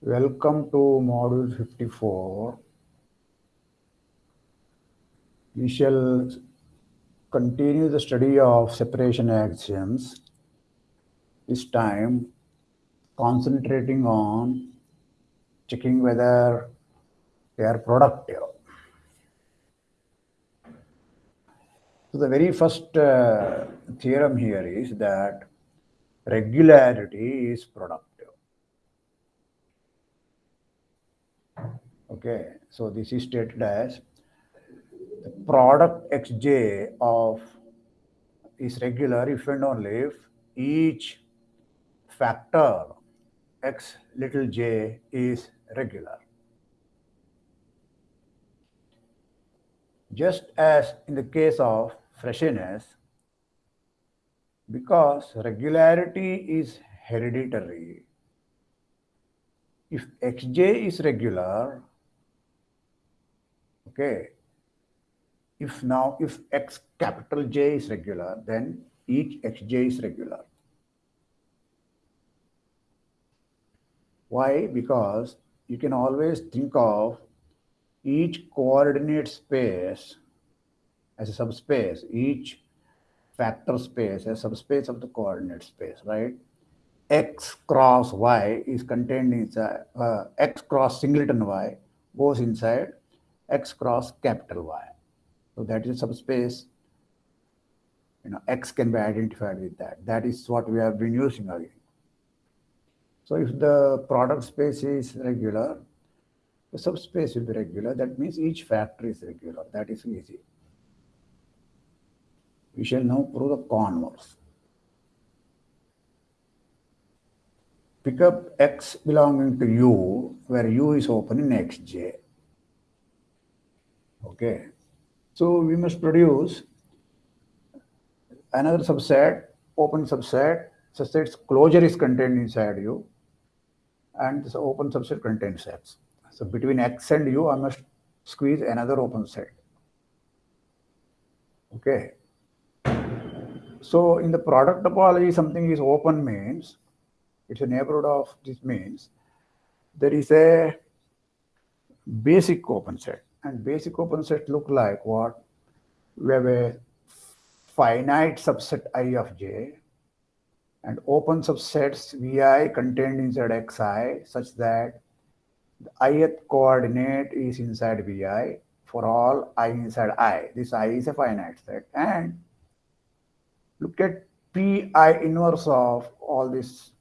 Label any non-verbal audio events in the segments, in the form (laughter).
Welcome to module 54. We shall continue the study of separation axioms, this time concentrating on checking whether they are productive. So the very first uh, theorem here is that regularity is productive. Okay, so this is stated as the product xj of is regular if and only if each factor x little j is regular. Just as in the case of freshness, because regularity is hereditary, if xj is regular, Okay. If now, if x capital J is regular, then each xj is regular. Why? Because you can always think of each coordinate space as a subspace, each factor space as a subspace of the coordinate space, right? x cross y is contained inside, uh, x cross singleton y goes inside x cross capital Y. So that is a subspace. You know, x can be identified with that. That is what we have been using again. So if the product space is regular, the subspace will be regular. That means each factor is regular. That is easy. We shall now prove the converse. Pick up x belonging to u, where u is open in xj. Okay. So we must produce another subset, open subset, such that its closure is contained inside U, and this open subset contains X. So between X and U, I must squeeze another open set. Okay. So in the product topology, something is open means it's a neighborhood of this means there is a basic open set and basic open set look like what? We have a finite subset I of j and open subsets vi contained inside xi such that the ith coordinate is inside vi for all i inside i. This i is a finite set and look at pi inverse of all this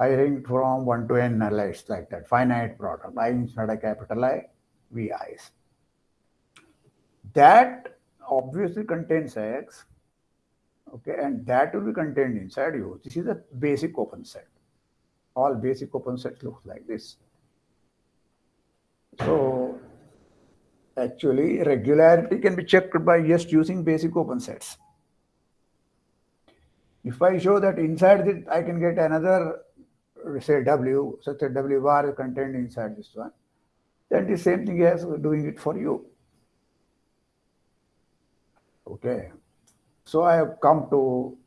I ring from 1 to n lights like that, finite product, i inside a capital I, VIs. That obviously contains X, okay, and that will be contained inside you. This is a basic open set. All basic open sets look like this. So actually regularity can be checked by just using basic open sets. If I show that inside it, I can get another, say W, such that W bar is contained inside this one then the same thing as doing it for you. Okay. So I have come to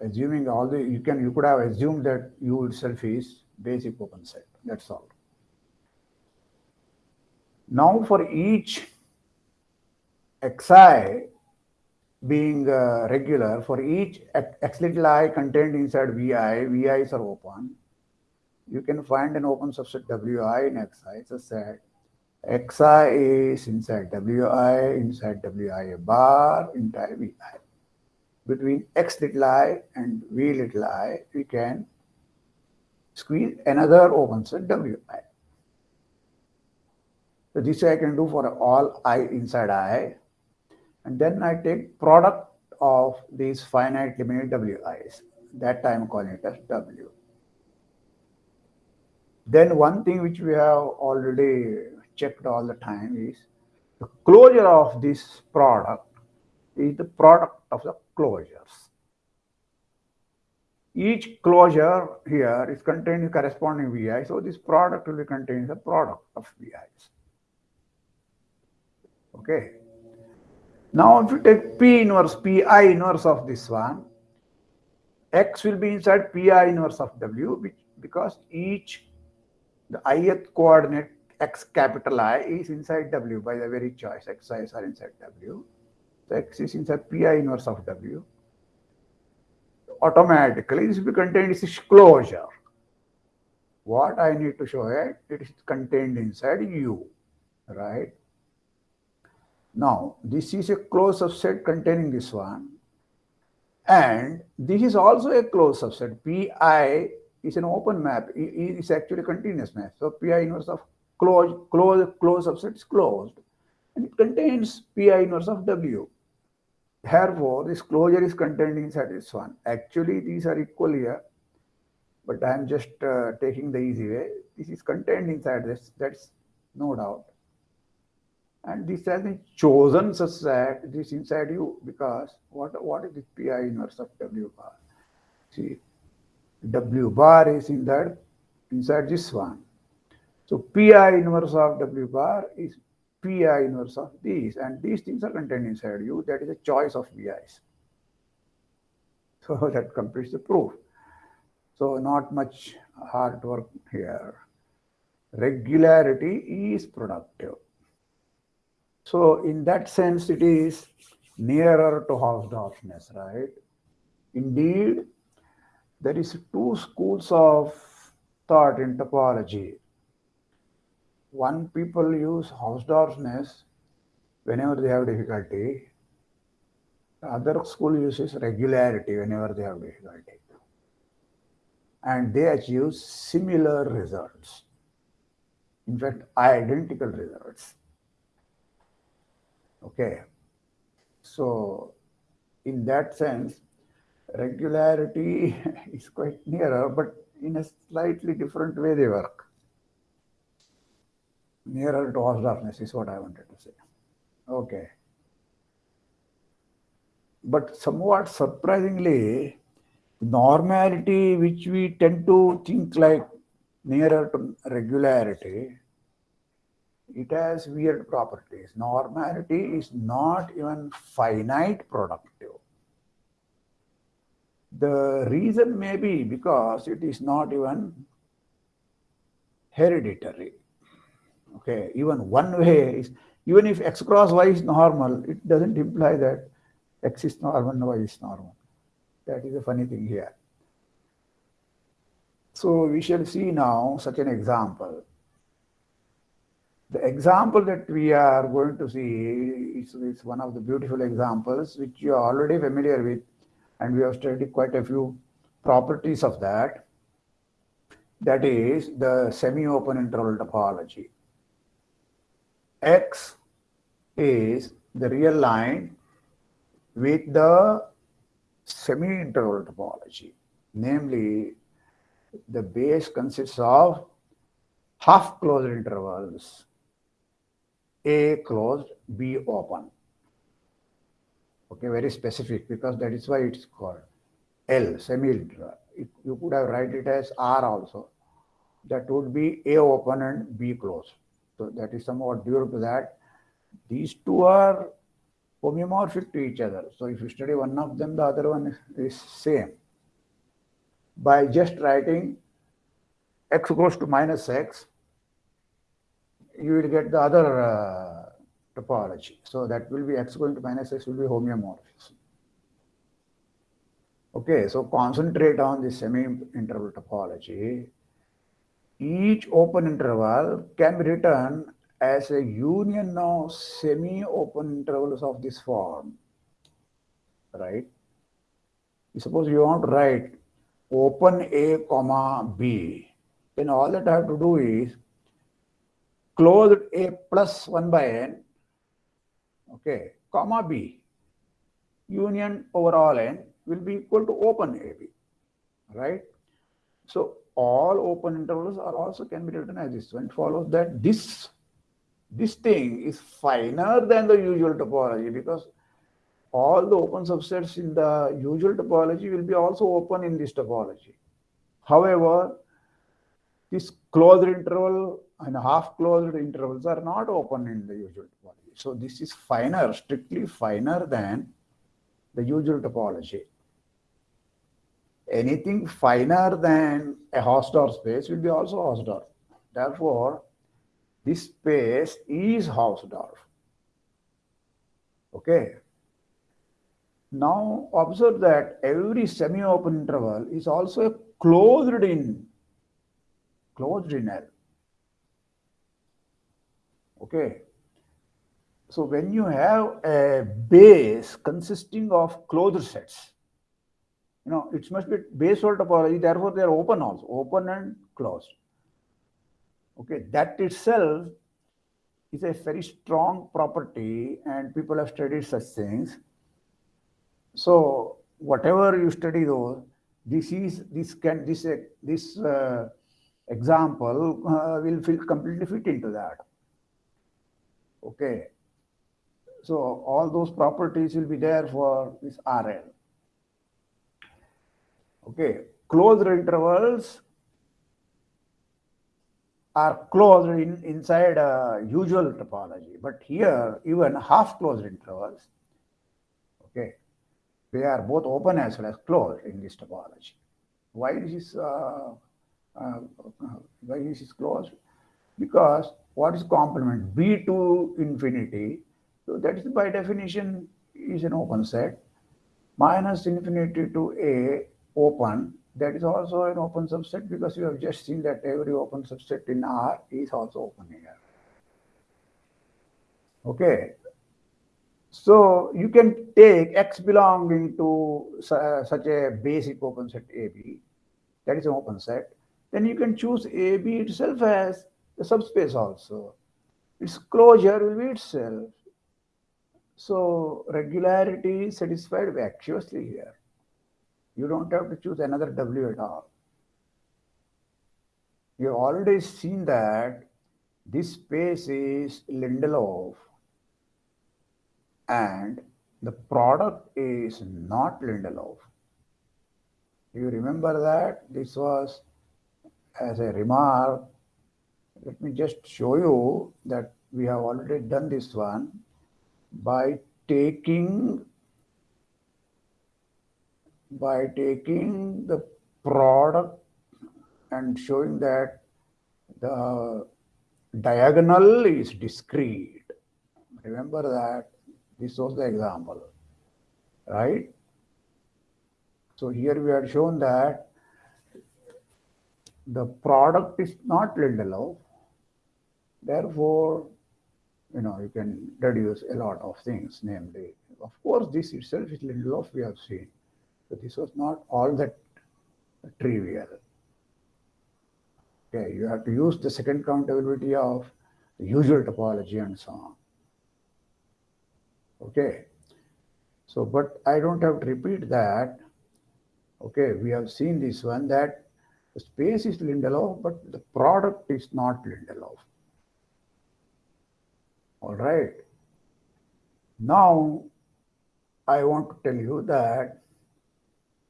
assuming all the, you can, you could have assumed that U itself is basic open set. That's all. Now for each xi being uh, regular, for each x little i contained inside vi, vi's are open, you can find an open subset Wi in Xi. It's a set. Xi is inside Wi, inside Wi a bar, inside Vi. Between X little i and V little i, we can squeeze another open set Wi. So this I can do for all i inside i. And then I take product of these finite limited Wi's. That time I'm calling it as W. Then one thing which we have already checked all the time is the closure of this product is the product of the closures. each closure here is containing corresponding VI. So this product will be containing the product of VIs. Okay. Now if you take P inverse, Pi inverse of this one, X will be inside Pi inverse of W which, because each the ith coordinate X capital I is inside W by the very choice. Xi's are inside W. X is inside Pi inverse of W automatically this will be contained is closure. What I need to show it, it is contained inside U, right? Now, this is a closed subset containing this one. And this is also a closed subset. Pi is an open map. It is actually continuous map. So Pi inverse of closed, closed, closed subset is closed. And it contains Pi inverse of W. Therefore, this closure is contained inside this one. Actually, these are equal here, but I am just uh, taking the easy way. This is contained inside this, that's no doubt. And this has been chosen such that this inside you because what, what is this pi inverse of W bar? See, W bar is in that inside this one. So pi inverse of W bar is pi inverse of these and these things are contained inside you. That is a choice of vi's (laughs) so that completes the proof. So not much hard work here. Regularity is productive. So in that sense it is nearer to hausdorffness right? Indeed there is two schools of thought in topology one people use house Hausdorffness whenever they have difficulty. The other school uses regularity whenever they have difficulty. And they achieve similar results. In fact, identical results. Okay. So, in that sense, regularity (laughs) is quite nearer, but in a slightly different way they work nearer to Hausdorffness is what I wanted to say. Okay. But somewhat surprisingly, normality, which we tend to think like nearer to regularity, it has weird properties. Normality is not even finite productive. The reason may be because it is not even hereditary. Okay, even one way is, even if x cross y is normal, it doesn't imply that x is normal and y is normal. That is a funny thing here. So we shall see now such an example. The example that we are going to see is, is one of the beautiful examples which you are already familiar with and we have studied quite a few properties of that. That is the semi-open interval topology x is the real line with the semi-interval topology. Namely, the base consists of half closed intervals, A closed, B open. Okay, very specific because that is why it's called L, semi-interval. You could have write it as R also. That would be A open and B closed. So that is somewhat due to that. These two are homeomorphic to each other. So if you study one of them, the other one is same. By just writing x goes to minus x, you will get the other uh, topology. So that will be x going to minus x will be homeomorphism. Okay, so concentrate on the semi-interval topology each open interval can be written as a union of semi-open intervals of this form, right? Suppose you want to write open A comma B, then all that I have to do is closed A plus 1 by n, okay, comma B, union over all n will be equal to open AB, right? So all open intervals are also can be written as this one. It follows that this this thing is finer than the usual topology because all the open subsets in the usual topology will be also open in this topology. However, this closed interval and half closed intervals are not open in the usual topology. So this is finer, strictly finer than the usual topology. Anything finer than a Hausdorff space will be also Hausdorff. Therefore, this space is Hausdorff. Okay. Now observe that every semi-open interval is also closed in closed in L. Okay. So when you have a base consisting of closed sets, you know, it must be base or topology, therefore they are open also, open and closed. Okay, that itself is a very strong property and people have studied such things. So whatever you study those, this is this can this this uh, example uh, will feel completely fit into that. Okay. So all those properties will be there for this RL. Okay. Closed intervals are closed in, inside a usual topology. But here, even half closed intervals, okay, they are both open as well as closed in this topology. Why this is uh, uh, why this is closed? Because what is complement? B to infinity. So that is by definition is an open set. Minus infinity to A open that is also an open subset because you have just seen that every open subset in R is also open here. Okay. So you can take X belonging to uh, such a basic open set AB, that is an open set. Then you can choose AB itself as the subspace also. Its closure will be itself. So regularity is satisfied vacuously here. You don't have to choose another W at all. You've already seen that this space is Lindelof and the product is not Lindelof. You remember that this was as a remark. Let me just show you that we have already done this one by taking by taking the product and showing that the diagonal is discrete. Remember that this was the example, right? So here we had shown that the product is not Lindelof. Therefore, you know, you can deduce a lot of things, namely, of course, this itself is Lindelof, we have seen. So this was not all that trivial. Okay, you have to use the second countability of the usual topology and so on. Okay, so but I don't have to repeat that. Okay, we have seen this one that the space is Lindelof, but the product is not Lindelof. All right. Now, I want to tell you that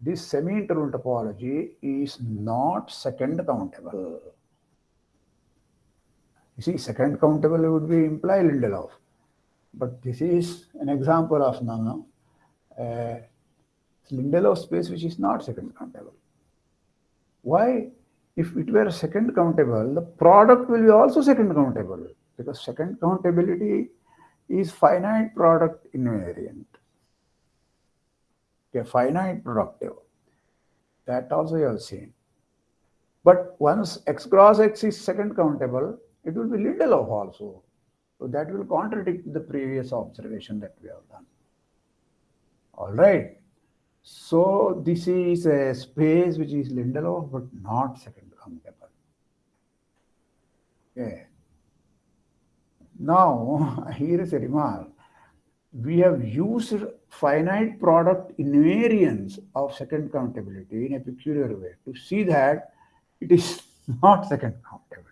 this semi-interval topology is not second countable. You see, second countable would be imply Lindelof. But this is an example of no, uh, Lindelof space which is not second countable. Why? If it were second countable, the product will be also second countable because second countability is finite product invariant a finite productive. That also you have seen. But once x cross x is second countable, it will be Lindelof also. So that will contradict the previous observation that we have done. All right. So this is a space which is Lindelof, but not second countable. Okay. Now, (laughs) here is a remark we have used finite product invariance of second countability in a peculiar way to see that it is (laughs) not second countable.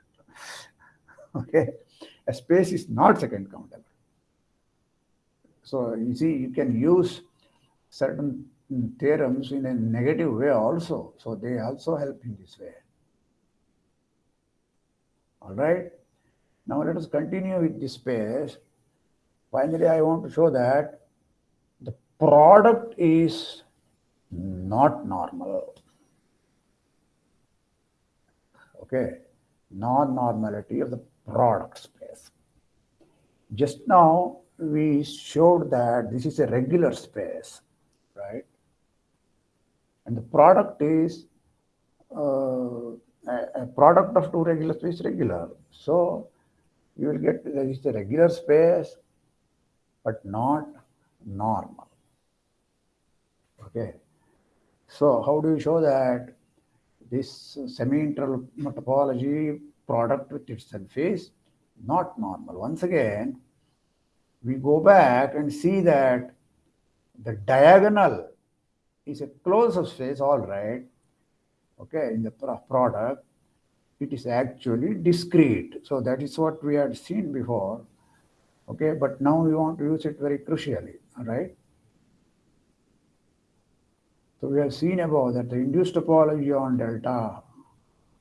okay, a space is not second countable. So you see, you can use certain theorems in a negative way also. So they also help in this way. All right. Now let us continue with this space. Finally, I want to show that the product is not normal. Okay, non-normality of the product space. Just now, we showed that this is a regular space, right? And the product is uh, a, product of two regular space regular. So you will get there is a regular space, but not normal. Okay. So how do you show that this semi-interval topology product with itself is not normal? Once again, we go back and see that the diagonal is a closed subspace, all right, okay, in the product, it is actually discrete. So that is what we had seen before, okay, but now we want to use it very crucially, all right. So we have seen above that the induced topology on delta,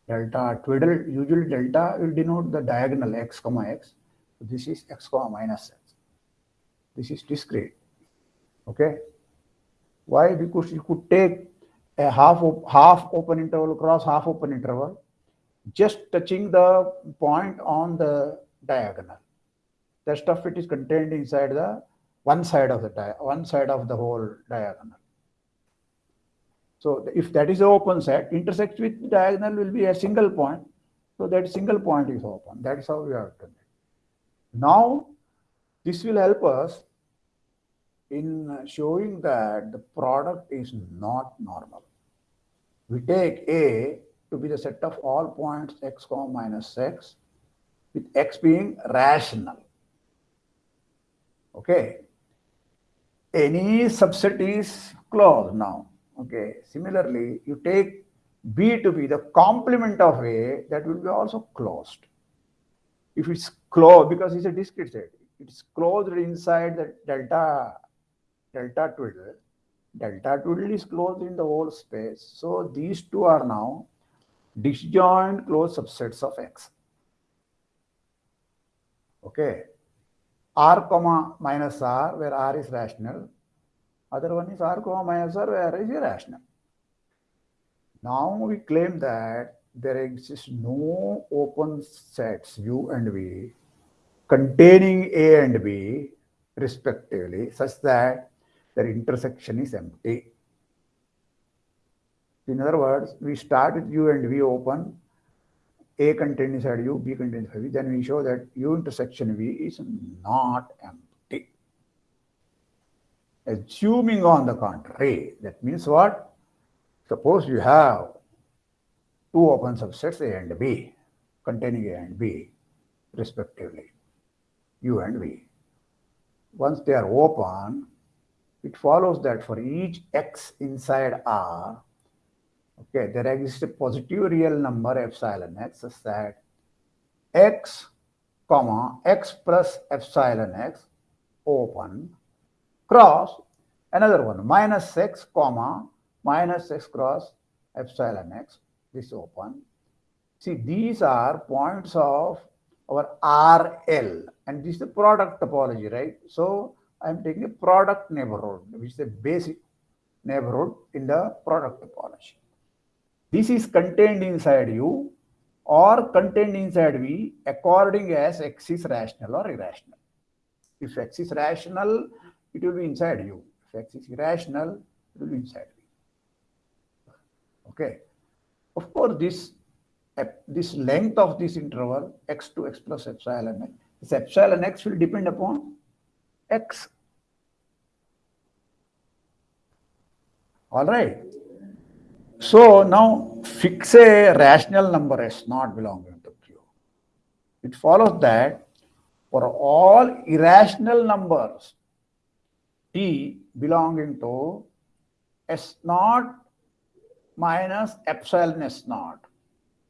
delta twiddle, usually delta will denote the diagonal x comma x. So this is x comma minus x. This is discrete. Okay. Why? Because you could take a half half open interval cross half open interval, just touching the point on the diagonal. The stuff it is contained inside the one side of the one side of the whole diagonal. So if that is an open set, intersects with diagonal will be a single point. So that single point is open. That is how we have done it. Now, this will help us in showing that the product is not normal. We take A to be the set of all points x comma minus x, with x being rational. Okay. Any subset is closed now. Okay. Similarly, you take B to be the complement of A, that will be also closed. If it's closed, because it's a discrete set, it's closed inside the delta, delta twiddle. Delta twiddle is closed in the whole space. So these two are now disjoint closed subsets of X. Okay. R comma minus R, where R is rational, other one is R comma minus R where R is irrational. Now we claim that there exists no open sets U and V containing A and B respectively such that their intersection is empty. In other words, we start with U and V open, A contained inside U, B contained inside V, then we show that U intersection V is not empty. Assuming on the contrary, that means what? Suppose you have two open subsets A and B, containing A and B, respectively, U and V. Once they are open, it follows that for each x inside R, okay, there exists a positive real number epsilon x such that x, comma, x plus epsilon x open cross another one minus x comma minus x cross epsilon x this open. See these are points of our RL and this is the product topology right? So I'm taking a product neighborhood which is the basic neighborhood in the product topology this is contained inside U or contained inside V according as X is rational or irrational if X is rational it will be inside U. If x is irrational, it will be inside V. Okay. Of course, this this length of this interval x to x plus epsilon this epsilon x will depend upon x. All right. So now fix a rational number s not belonging to Q. It follows that for all irrational numbers T belonging to S naught minus epsilon S naught.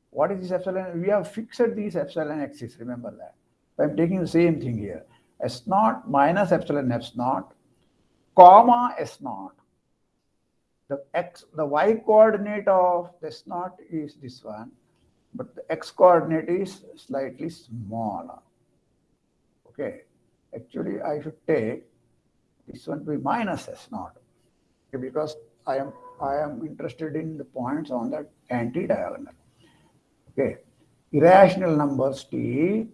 What is this epsilon? We have fixed these epsilon x's, remember that. I'm taking the same thing here. S naught minus epsilon S naught, comma S naught. The x, the y coordinate of S naught is this one, but the x coordinate is slightly smaller. Okay, actually I should take this one to be minus S naught okay, because I am I am interested in the points on that anti-diagonal. Okay, irrational numbers T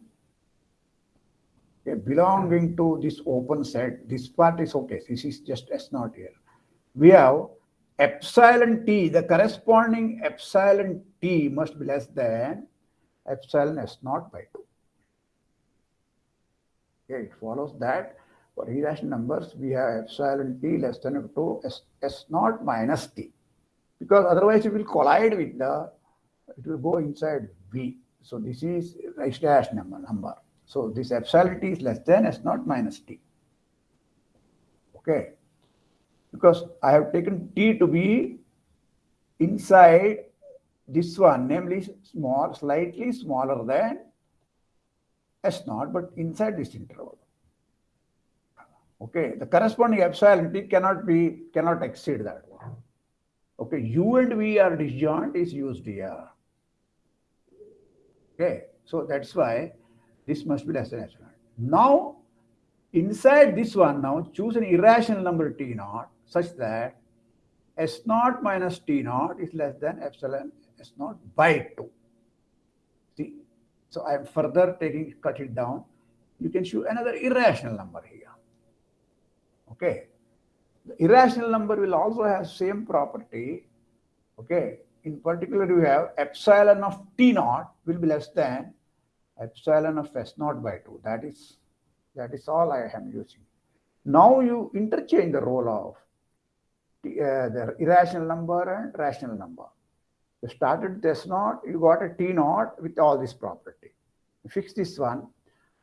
okay, belonging to this open set. This part is okay. This is just S naught here. We have epsilon T, the corresponding epsilon T must be less than epsilon S naught by 2. Okay, it follows that for irrational numbers, we have epsilon t less than or to s, s naught minus t. Because otherwise it will collide with the, it will go inside v. So this is Rice dash number, number. So this epsilon t is less than s naught minus t. Okay. Because I have taken t to be inside this one, namely small, slightly smaller than s naught, but inside this interval. Okay, the corresponding epsilon t cannot be, cannot exceed that one. Okay, u and v are disjoint is used here. Okay, so that's why this must be less than epsilon. Now, inside this one now, choose an irrational number t naught such that s naught minus t naught is less than epsilon s naught by 2. See, so I am further taking, cut it down. You can choose another irrational number here. Okay. The irrational number will also have same property. Okay. In particular, you have epsilon of t naught will be less than epsilon of s naught by 2. That is, that is all I am using. Now you interchange the role of Uh, the irrational number and rational number. You started with s naught, you got a t naught with all this property. You fix this one.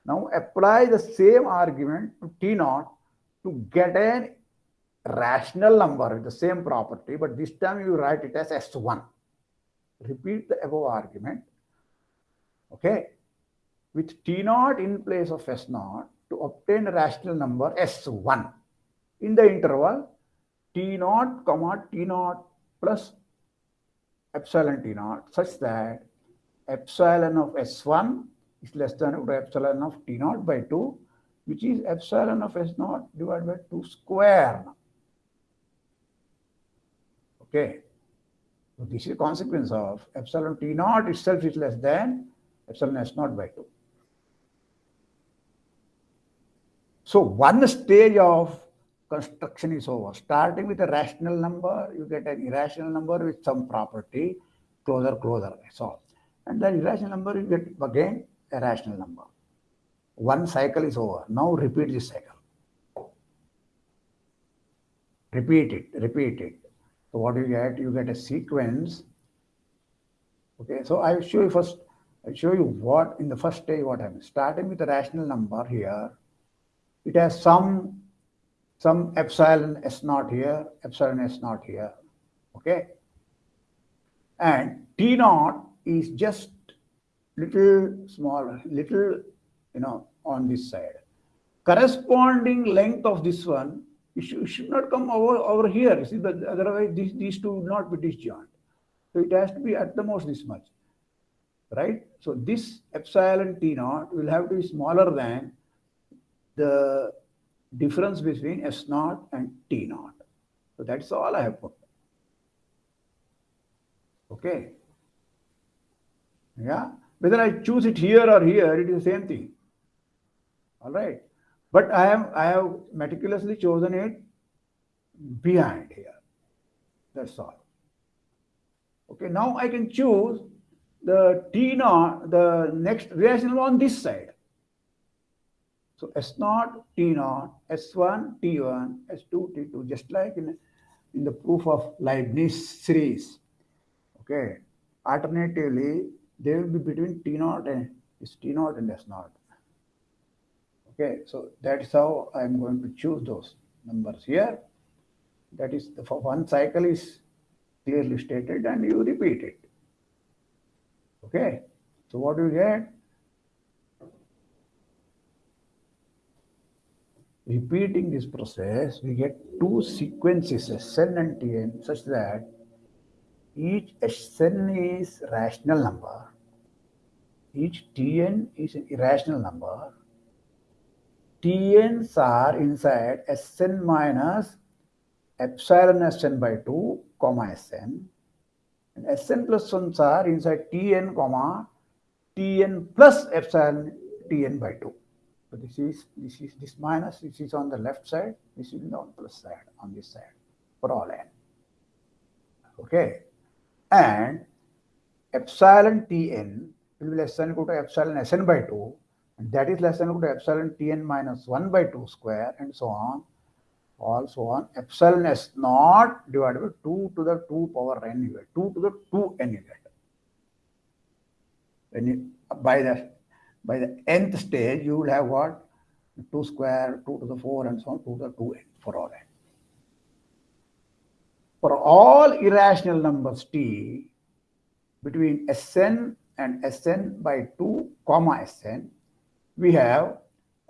Now apply the same argument to t naught to get a rational number with the same property, but this time you write it as S1. Repeat the above argument. Okay. With T naught in place of S naught to obtain a rational number S1. In the interval, T naught, comma T naught plus epsilon T naught such that epsilon of S1 is less than epsilon of T naught by 2 which is epsilon of S naught divided by 2 square. Okay. So this is a consequence of epsilon T naught itself is less than epsilon S naught by 2. So one stage of construction is over. Starting with a rational number, you get an irrational number with some property, closer, closer, all. And then irrational number, you get again a rational number. One cycle is over. Now repeat this cycle. Repeat it, repeat it. So what do you get? You get a sequence. Okay, so I will show you first, I'll show you what in the first stage what I'm starting with a rational number here. It has some some epsilon s naught here, epsilon s naught here. Okay. And T naught is just little smaller, little you know, on this side. Corresponding length of this one, it should, it should not come over, over here. See, but otherwise these, these two not be disjoint. So it has to be at the most this much, right? So this epsilon T naught will have to be smaller than the difference between S naught and T naught. So that's all I have put. Okay. Yeah. Whether I choose it here or here, it is the same thing all right but i am i have meticulously chosen it behind here that's all okay now i can choose the t naught the next rational on this side so s naught t naught s1 t1 s2 t2 just like in in the proof of leibniz series okay alternatively they will be between t naught and is t naught and s naught Okay, so that's how I'm going to choose those numbers here. That is, the for one cycle is clearly stated and you repeat it. Okay, so what do you get? Repeating this process, we get two sequences, Sn and Tn, such that each Sn is rational number, each Tn is an irrational number. Tn's are inside Sn minus epsilon Sn by 2, comma Sn. And Sn plus 1s are inside Tn, comma Tn plus epsilon Tn by 2. So this is this is this minus, this is on the left side, this is the plus side, on this side for all n. Okay. And epsilon Tn will be less than equal to epsilon Sn by 2, and that is less than equal to epsilon Tn minus 1 by 2 square, and so on, also on epsilon S naught divided by 2 to the 2 power n you get, 2 to the 2 n you get. When you, by the by the nth stage, you will have what? 2 square, 2 to the 4, and so on, 2 to the 2n for all n. For all irrational numbers t, between Sn and Sn by 2 comma Sn, we have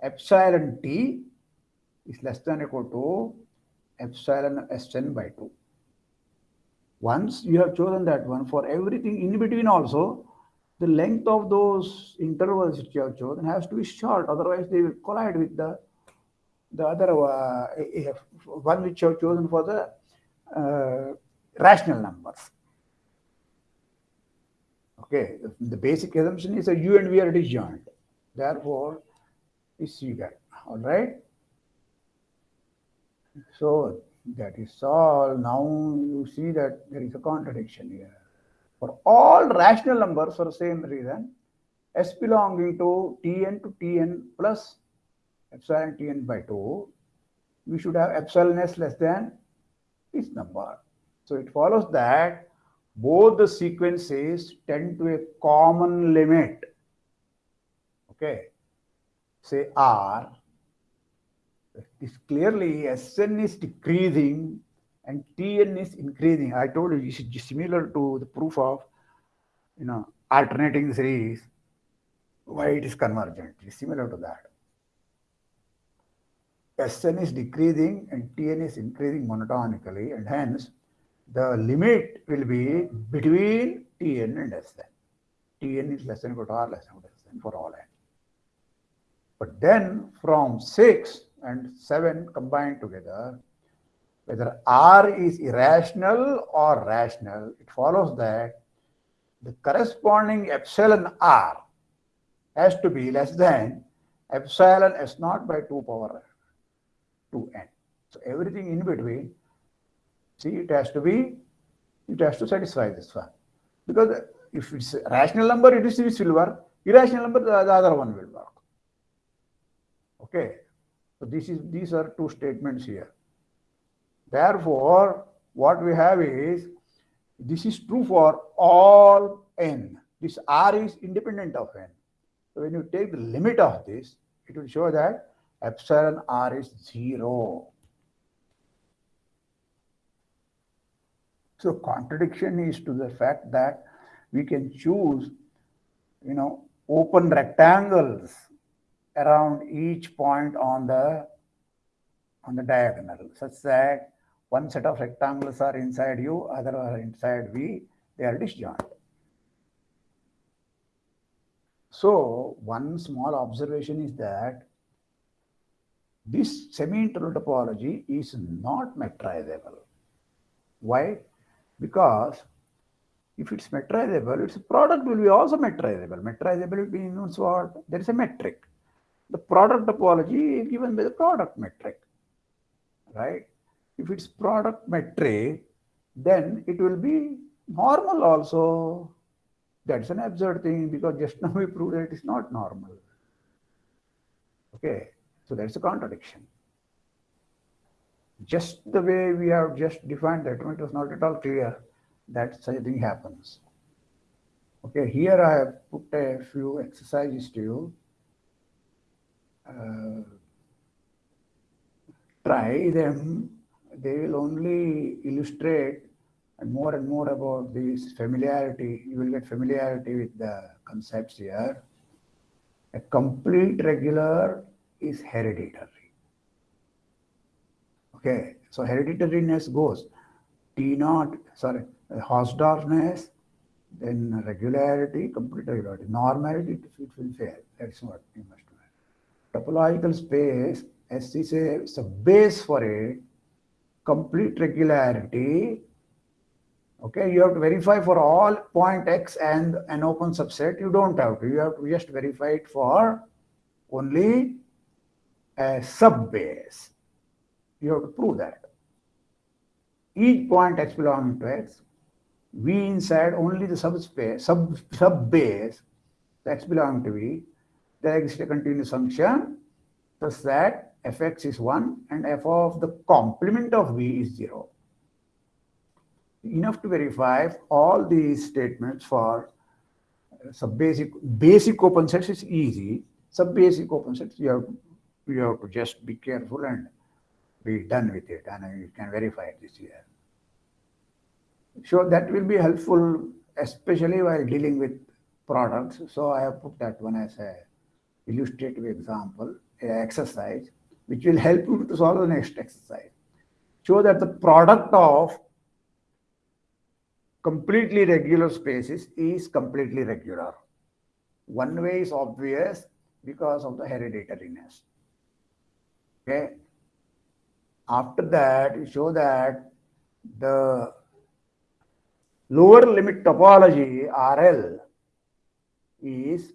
epsilon t is less than or equal to epsilon Sn by 2. Once you have chosen that one, for everything in between also, the length of those intervals which you have chosen has to be short, otherwise they will collide with the the other uh, one which you have chosen for the uh, rational numbers. Okay, the basic assumption is that u and v are disjoint. Therefore, is get All right. So that is all. Now you see that there is a contradiction here. For all rational numbers for the same reason, s belonging to tn to tn plus epsilon tn by 2, we should have epsilon s less than this number. So it follows that both the sequences tend to a common limit. Okay, say R, this clearly Sn is decreasing and Tn is increasing. I told you it's similar to the proof of, you know, alternating series, why it is convergent. It's similar to that. Sn is decreasing and Tn is increasing monotonically and hence the limit will be between Tn and Sn. Tn is less than equal to R less than equal to Sn for all n. But then from 6 and 7 combined together, whether R is irrational or rational, it follows that the corresponding epsilon R has to be less than epsilon S naught by 2 power 2n. So everything in between, see it has to be, it has to satisfy this one. Because if it's rational number, it is this will work. Irrational number, the, the other one will work. Okay. So this is these are two statements here. Therefore, what we have is, this is true for all n. This r is independent of n. So when you take the limit of this, it will show that epsilon r is 0. So contradiction is to the fact that we can choose, you know, open rectangles around each point on the on the diagonal such that one set of rectangles are inside U, other are inside V, they are disjoint. So one small observation is that this semi-interval topology is not metrizable. Why? Because if it's metrizable, its product will be also metrizable. Metrizable means what? There is a metric. The product topology is given by the product metric, right? If it's product metric, then it will be normal also. That's an absurd thing because just (laughs) now we proved that it is not normal. Okay, so that's a contradiction. Just the way we have just defined that, it was not at all clear that such a thing happens. Okay, here I have put a few exercises to you. Uh, try them they will only illustrate and more and more about this familiarity. You will get familiarity with the concepts here. A complete regular is hereditary. Okay, so hereditariness goes T naught, sorry, Hausdorffness, then regularity, complete regularity. Normality, it will fail. That's what you must know. Topological space, as S is a, base for a complete regularity. Okay, you have to verify for all point X and an open subset. You don't have to. You have to just verify it for only a sub base. You have to prove that. Each point X belonging to X, V inside only the subspace, sub sub base X belonging to V, there exists a continuous function such that fx is 1 and f of the complement of v is 0. Enough to verify all these statements for uh, sub basic basic open sets is easy. Sub basic open sets you have you have to just be careful and be done with it and you can verify it this year. So that will be helpful especially while dealing with products. So I have put that one as a illustrative example, exercise which will help you to solve the next exercise. Show that the product of completely regular spaces is completely regular. One way is obvious because of the hereditariness. Okay. After that, you show that the lower limit topology RL is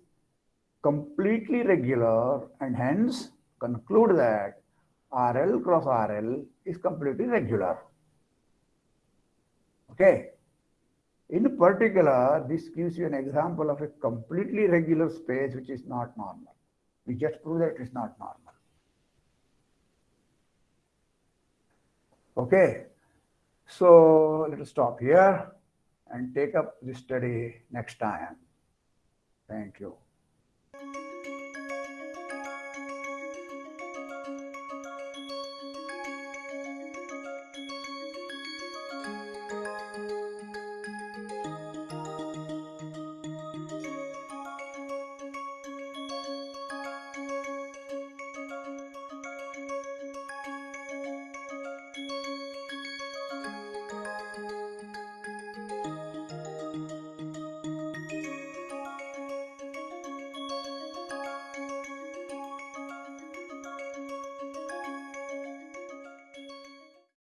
completely regular and hence conclude that RL cross RL is completely regular. Okay. In particular, this gives you an example of a completely regular space which is not normal. We just prove that it is not normal. Okay. So let us stop here and take up this study next time. Thank you.